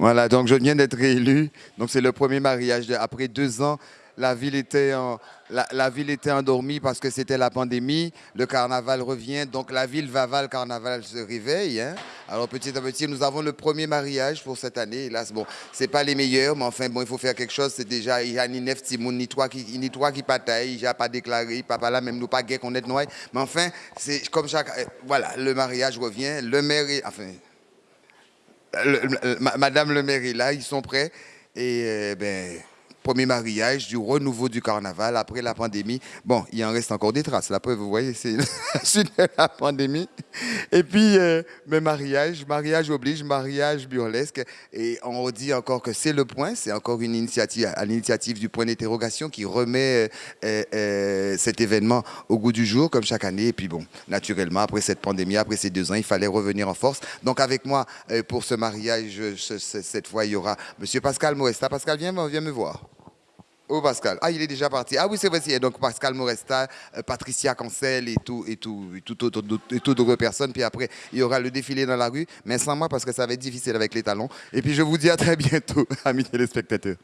Voilà, donc je viens d'être réélu. Donc c'est le premier mariage. Après deux ans, la ville était, la, ville était endormie parce que c'était la pandémie. Le carnaval revient. Donc la ville Vaval Carnaval se réveille. Hein. Alors petit à petit, nous avons le premier mariage pour cette année. Là, bon, c'est pas les meilleurs, mais enfin, bon, il faut faire quelque chose. C'est déjà, il y a ni neuf timoun, ni trois qui, ni trois qui bataillent. Il n'y a pas déclaré, papa là, même nous pas gay qu'on est noyé. Mais enfin, c'est comme chaque, euh, voilà, le mariage revient. Le maire, enfin, Madame le maire est là, ils sont prêts. Et euh, ben, premier mariage, du renouveau du carnaval après la pandémie. Bon, il en reste encore des traces. La preuve, vous voyez, c'est la pandémie. Et puis, euh, mais mariage, mariage oblige, mariage burlesque. Et on dit encore que c'est le point, c'est encore une initiative, à l'initiative du point d'interrogation qui remet euh, euh, cet événement au goût du jour, comme chaque année. Et puis bon, naturellement, après cette pandémie, après ces deux ans, il fallait revenir en force. Donc avec moi, pour ce mariage, cette fois, il y aura M. Pascal Moresta. Pascal, viens, viens me voir. Oh Pascal. Ah, il est déjà parti. Ah oui, c'est vrai. Donc Pascal Moresta, euh, Patricia Cancel et tout, et tout, et tout, et toute autre personne. Puis après, il y aura le défilé dans la rue, mais sans moi parce que ça va être difficile avec les talons. Et puis je vous dis à très bientôt, amis téléspectateurs.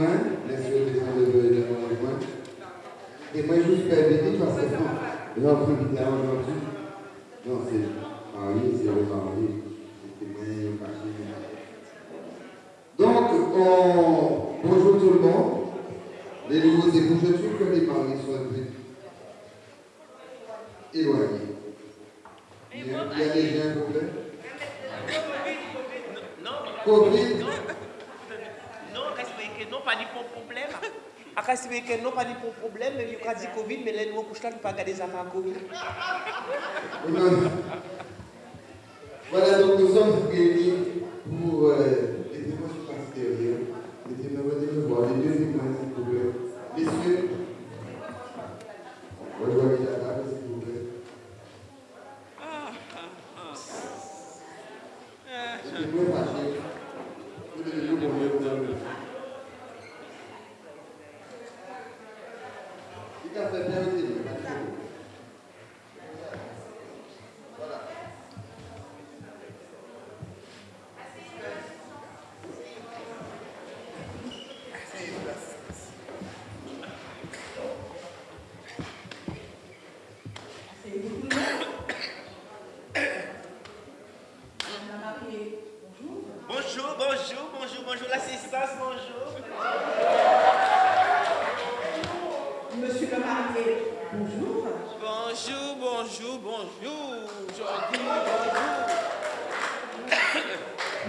Les gens de juste permettez parce que non, c'est marié, c'est caché. Donc, on... bonjour tout le monde. Les nouveaux époux, je trouve que les mariés sont éloignés. Il y a des gens, s'il vous plaît Covid Akasibe que non pas de problème, mais il y a dit Covid, mais les nouveaux couches là, ne pas garder Covid.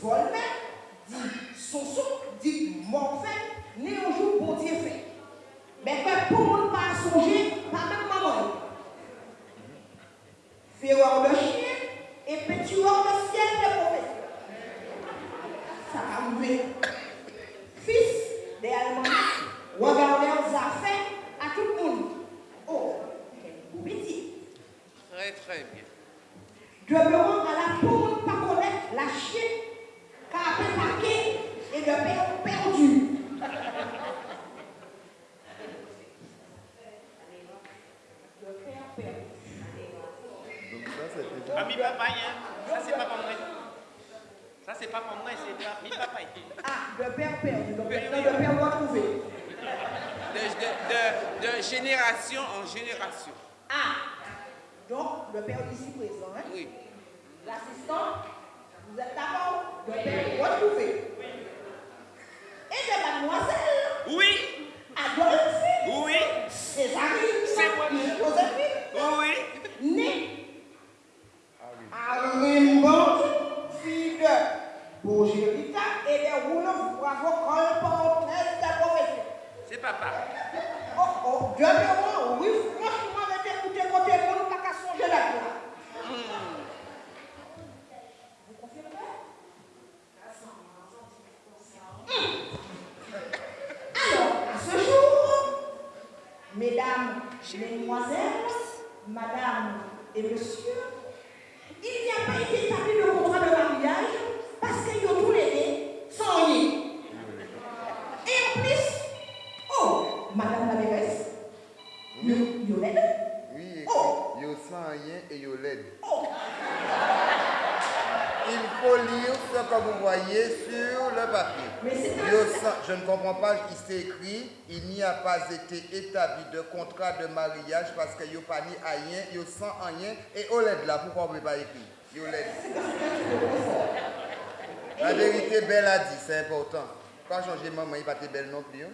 volmen, di soso, di morfen, ne yon jou bon diye fe. Men kwen pou moun pa sonje, pa men maman. Fureur de chien et pétueur de ciel de professeur. Ça va mourir. Fils des Allemands, regardez aux affaires à tout le monde. Oh, quel beau métier. Très, très bien. Demeurant à la pomme, pas connaître la chienne, car après paquet et le père perdu. Le père perdu. Ah, mi papa, hein. Ça, c'est pas pour moi. Ça, c'est pas pour moi, c'est pas mi papa. Ah, le père perdu. Père, non, le père retrouvé. De, de, de, de génération en génération. Ah, donc le père ici présent, hein? Oui. l'assistant, vous êtes d'accord? Le père retrouvé. Et de mademoiselle Oui. Adolphe, Oui. Césarine, C'est moi. Joséphine, Oui. née à Rimbaud, fille de Bourgérita et de Rouleau, bravo, colporteuse de profession. C'est papa. Oh, oh, demeurant, oui, franchement, avec écouter côté monde, pas qu'à songer là Vous confirmez Alors, à ce jour, mesdames, mesdemoiselles, madame et monsieur, il n'y a pas été établi le contrat de mariage parce qu'ils ont tous les deux sans rien. Et en plus, oh, madame la mairesse, yo, yo l'aide. Oui, Oh. écrit, yo sans rien et yo l'aide. Oh, Il faut lire ce que vous voyez sur le papier. mais c'est un... Yo sans- je ne comprends pas, il s'est écrit, il n'y a pas été établi de contrat de mariage parce que yo pas ni rien, yo sans rien, et au là, pourquoi on ne peut pas écrire. La vérité, Belle a dit, c'est important. Pas changer maman, il pas être belle non plus. hein.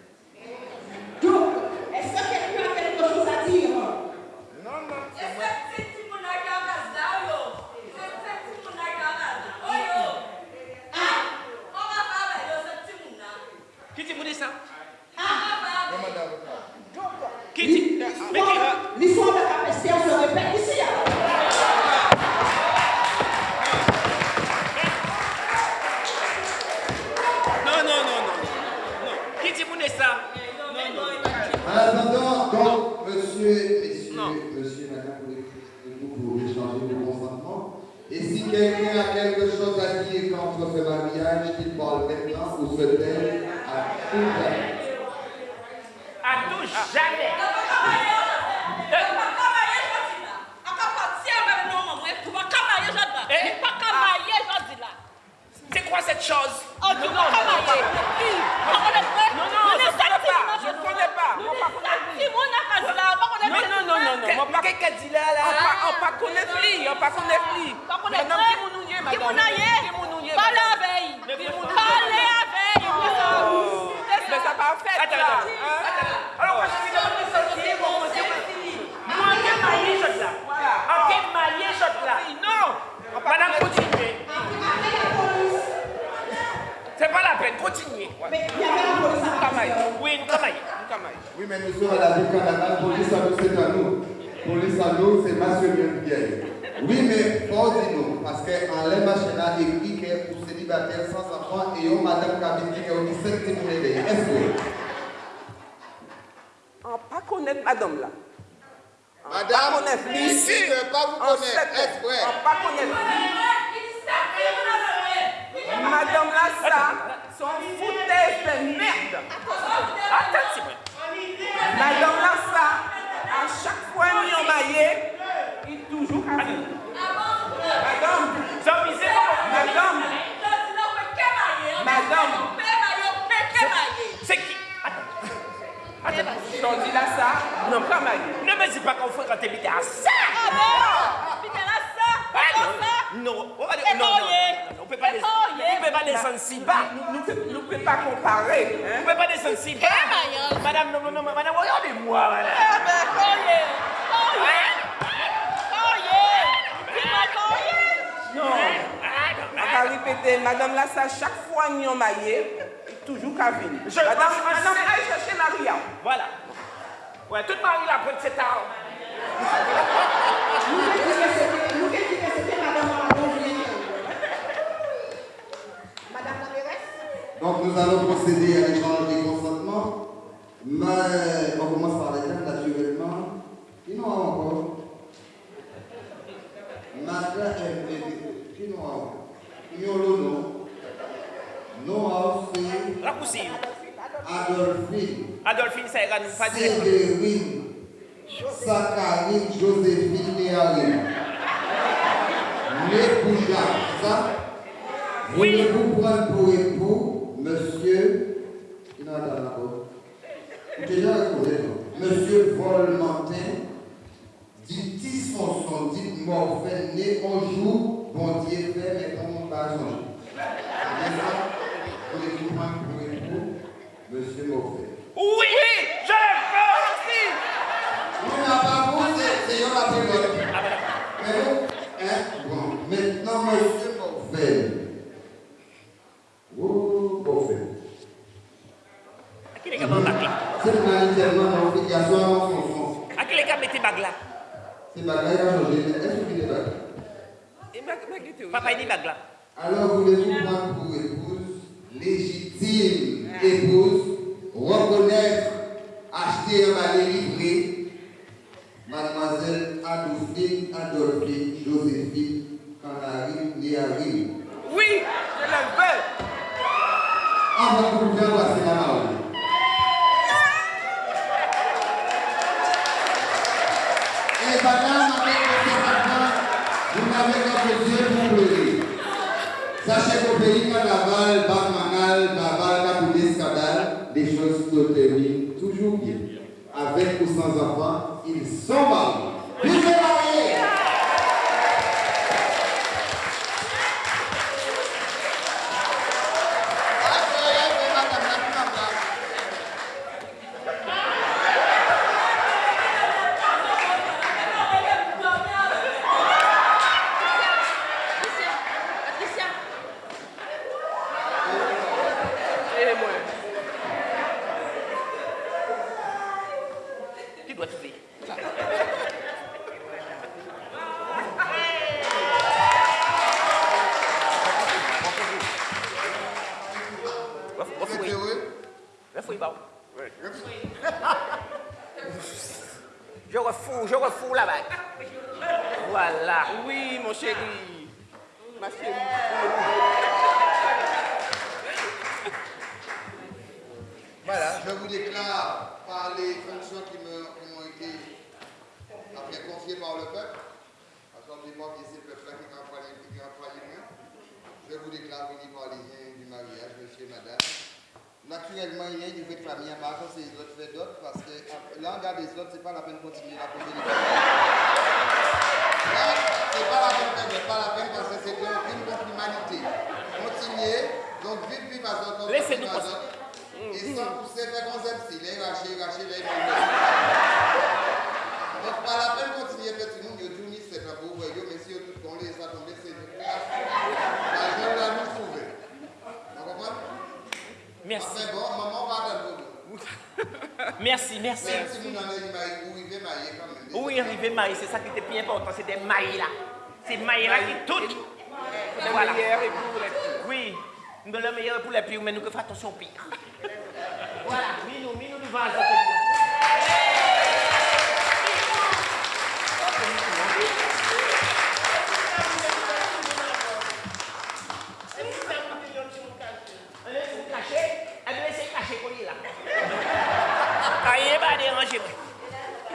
Chose. Oh, tu vrai Non, non, Nous je ne connais pas. Je ne connais Non, non, non, non, non. On connaît plus, on connaît plus. Pas connaître Madame, vrai qui moun nou ye, Qui madame moun a ye Qui moun nou ye, Parlez madame avec Mais Qui moun vous- Parlez avec Mais ça pas fait, Attends, là. attends. Hein? Alors, quand je dis que vous sortir, vous commencez à Moi, en quel marié, je là En quel marié, je là Non Madame, continuez. C'est pas la peine, continuez. Mais il y avait la police à Capestère. Oui, nous travaillons. Oui, mais nous sommes à la ville carnaval, police à nous, c'est à nous. Police à nous, c'est Monsieur Bien. Oui, mais faut dire nous, parce qu'en l'air machin a écrit que pour célibataires sans enfants, et on madame Kabini qui a dit 5 petits pour les Est-ce que On pas connaître madame là. Madame, On connaît plus. ici, je ne veux pas vous On connaître. Est-ce vrai? On pas connaître Madame là, ça, son foutaise de merde. Attends, Madame là, ça, à chaque fois qu'il est marié, il est toujours casé. Madame, Ça, misé, madame, c'est qui? Attends. dis là ça, non pas marié. Ne me dis pas qu'on fait quand t'es à ça Ah, non, non, non, non, on peut pas. On peut pas descendre si bas. Nous ne pouvons pas comparer. On Hein? peut pas descendre si bas. Madame, non, non, non, madame, regardez-moi, madame. Non, on va répéter, Madame Lassa, chaque fois nous sommes toujours qu'à venir. Madame, Madame, allez chercher Maria. Voilà. Ouais, toute Marie là, cet arbre. Donc nous allons procéder à l'échange des consentements. Mais on commence par les dames naturellement. Qui n'ont encore Madame est Qui n'ont encore Qui ont le nom Non, c'est Raccourci. Adolphine, Adolphine, ça ira nous pas dire. Séverine, Saccharine, Joséphine. Les Boujards, ça? Oui. Voulez vous prendre pour époux, monsieur, il n'a pas d'accord. Déjà répondu, non. Monsieur Volmentin, dit Morphène, né un jour, bon Dieu fait, mais on va changer. Ça? Pour époux, monsieur Morphène. Oui, je le fais On n'a pas vous, c'est c'est la période. Ah, voilà. Mais nous, hein, bon, maintenant, monsieur Morphène. Oh, Morphène. À qui les gars, bague là C'est manifestement mon fils qui a son nom, son sens. À qui les gars, mettez bague là C'est bagaille à changer. mais Est-ce que vous est bagaille Et ma- ma guitare, oui. Papa, il dit bague là. Alors, voulez-vous prendre pour épouse, légitime épouse, reconnaître, acheter un balai livré, mademoiselle Adolphine, Adolphine, Joséphine, Canary, Néarine. Oui, je le veux. On va vous faire passer la parole. Et madame, avec votre enfant, vous n'avez qu'un Dieu pour pleurer. Sachez qu'au pays carnaval, bacchanal, babal, capoulé, scandale, les choses se terminent toujours bien. Avec ou sans enfant, ils mariés. Vivez mariés! Et moi. Tu dois trouver. Vous êtes heureux? Refouille, bah. Je refous, je refous la bague. Voilà. Oui, mon chéri. Ma chérie. Voilà, je vous déclare par les fonctions qui me- qui m'ont été après confiées par le peuple, parce qu'on ne dit pas que c'est le peuple-là qui a employé qui a employé moi. Je vous déclare unis par les liens du mariage, monsieur et madame. Naturellement, il y a une vraie famille à ça c'est les autres fait d'autres, parce que là, on regarde les autres, c'est pas la peine de continuer la poser les Là, c'est pas la peine, c'est pas la peine parce que c'est un crime contre l'humanité. Continuez, donc vite, vite, parce Laissez-nous parce passer. que- Et sans pousser, si les racher, les Donc, pas la peine de continuer, y a tout mis, c'est un beau voyou, mais si tout qu'on les a tombés, c'est une classe. La jeune là, nous trouver. Vous comprenez? Merci. C'est bon, maman va attendre vous. Merci, merci. Même si vous en avez maillé, vous arrivez maillé quand même. Où est arrivé maïs C'est ça qui était plus important, c'est des maïs là. C'est maïs là qui tout. Le Voilà. meilleur et pour les filles. Oui, nous le meilleur pour les pires, mais nous que faire attention au pire. Voilà, mis-nous, mis-nous du vase.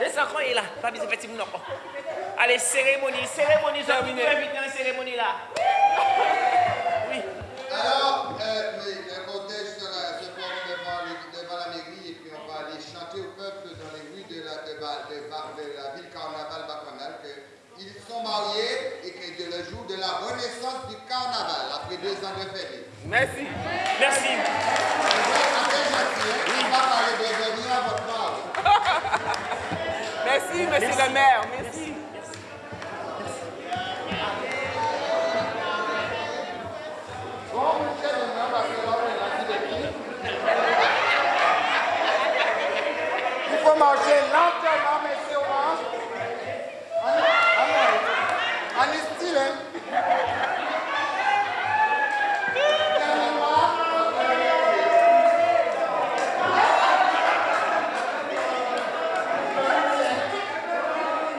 200 ans est là. Pas besoin de petit non. Allez, cérémonie, cérémonie, je vous invite dans la cérémonie là. Oui. Alors, euh, oui, le cortège se porte devant, devant la mairie et puis on va aller chanter au peuple dans les rues de la, de, de, de la ville carnaval bacchanale qu'ils sont mariés et que le jour de la renaissance du carnaval, après deux ans de férié. Merci. Merci. Merci, monsieur le maire.